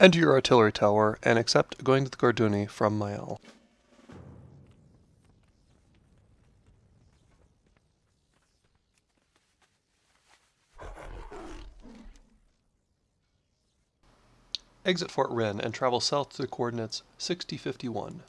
Enter your artillery tower and accept going to the Gorduni from Mael. Exit Fort Wrynn and travel south to the coordinates 6051.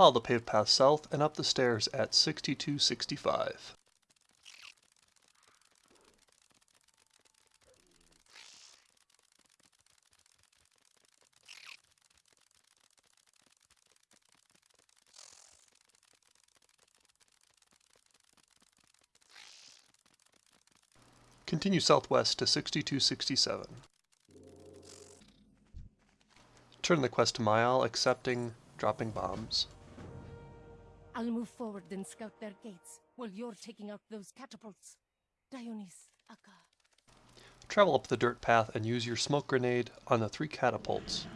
Follow the paved path south and up the stairs at 6265. Continue southwest to 6267. Turn the quest to Mael, accepting, dropping bombs. I'll move forward and scout their gates, while you're taking out those catapults. Dionys, Akka. Travel up the dirt path and use your smoke grenade on the three catapults.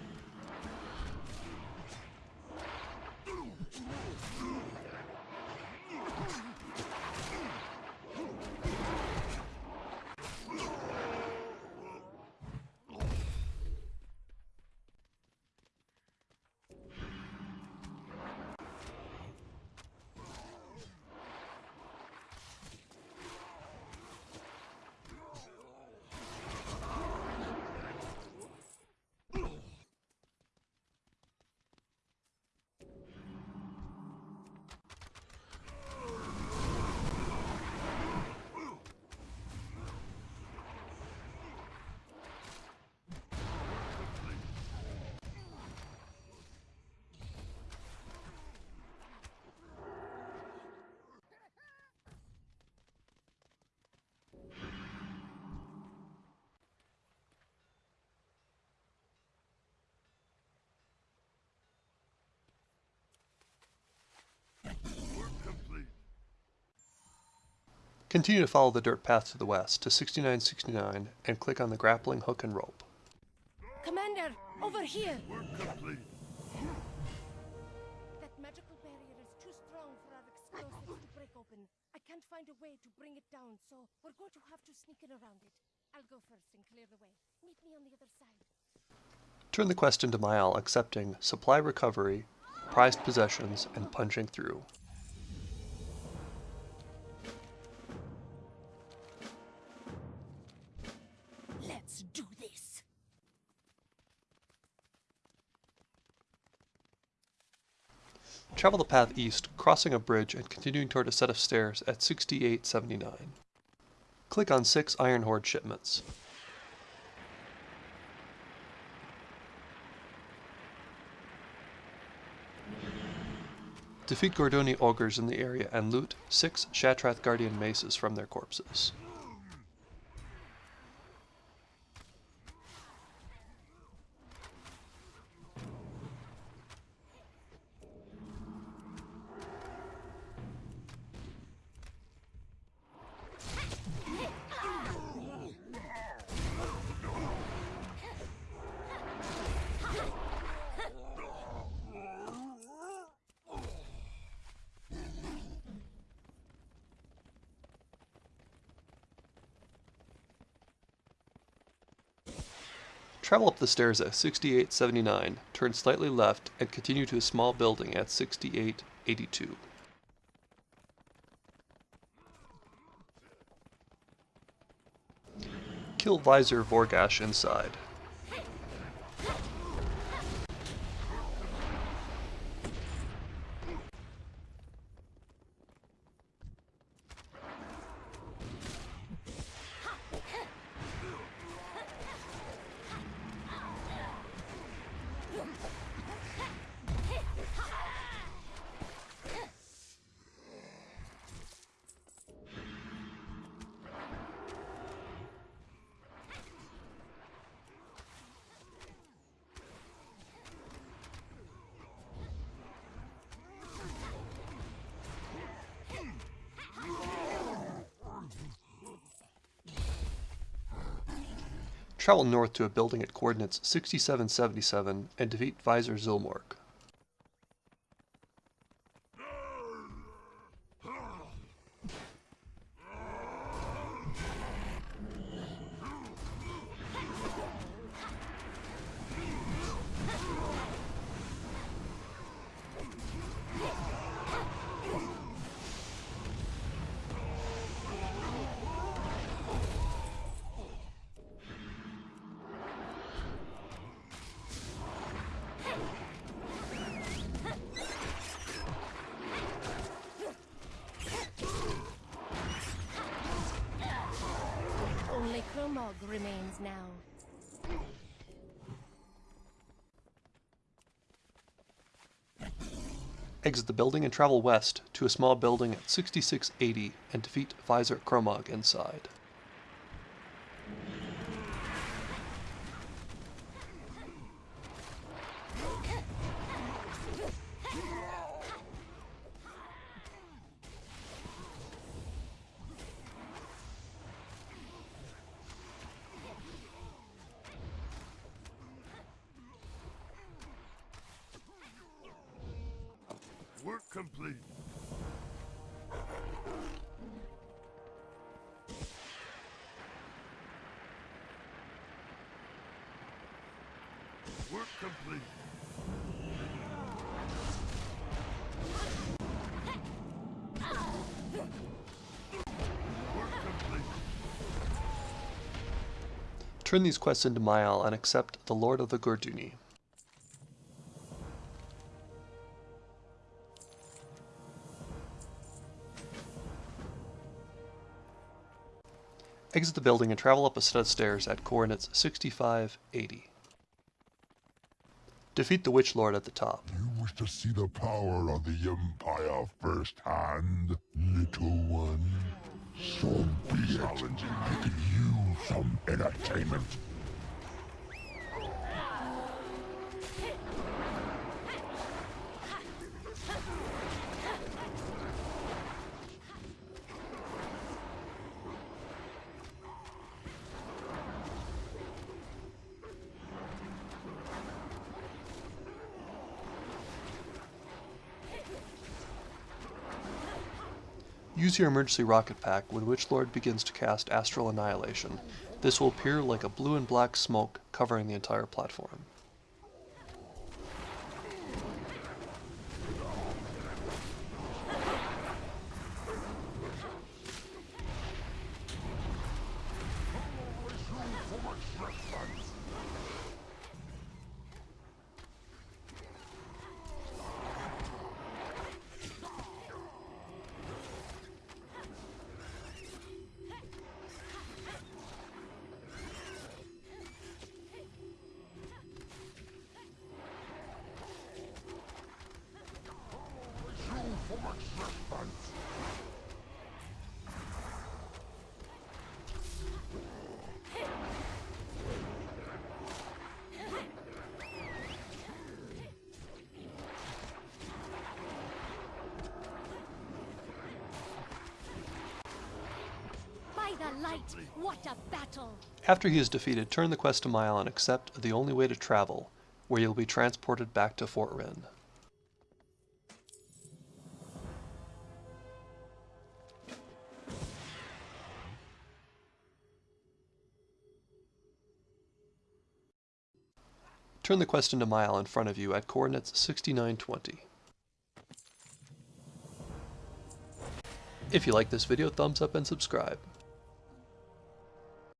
Continue to follow the dirt path to the west to 6969 and click on the grappling hook and rope. Commander, over here! Work complete. That magical barrier is too strong for our explosives to break open. I can't find a way to bring it down, so we're going to have to sneak in around it. I'll go first and clear the way. Meet me on the other side. Turn the quest into Mael, accepting supply recovery, prized possessions, and punching through. Let's do this! Travel the path east, crossing a bridge and continuing toward a set of stairs at 6879. Click on 6 Iron Horde shipments. Defeat Gordoni ogres in the area and loot 6 Shattrath Guardian maces from their corpses. Travel up the stairs at 6879, turn slightly left, and continue to a small building at 6882. Kill Visor Vorgash inside. Travel north to a building at coordinates 6777 and defeat Visor Zilmork. Only Kromog remains now. Exit the building and travel west to a small building at 6680 and defeat Visor Kromog inside. Work complete. Work complete. Work complete. Turn these quests into Mayal and accept the Lord of the Gorduni. Exit the building and travel up a set of stairs at coordinates 65, 80. Defeat the Witch Lord at the top. You wish to see the power of the Empire firsthand, little one? So be it. I could use some entertainment. Use your emergency rocket pack when Witchlord begins to cast Astral Annihilation. This will appear like a blue and black smoke covering the entire platform. Light, what a battle! After he is defeated, turn the quest to Mile and accept the only way to travel, where you'll be transported back to Fort Wrynn. Turn the quest into Mile in front of you at coordinates 6920. If you like this video, thumbs up and subscribe.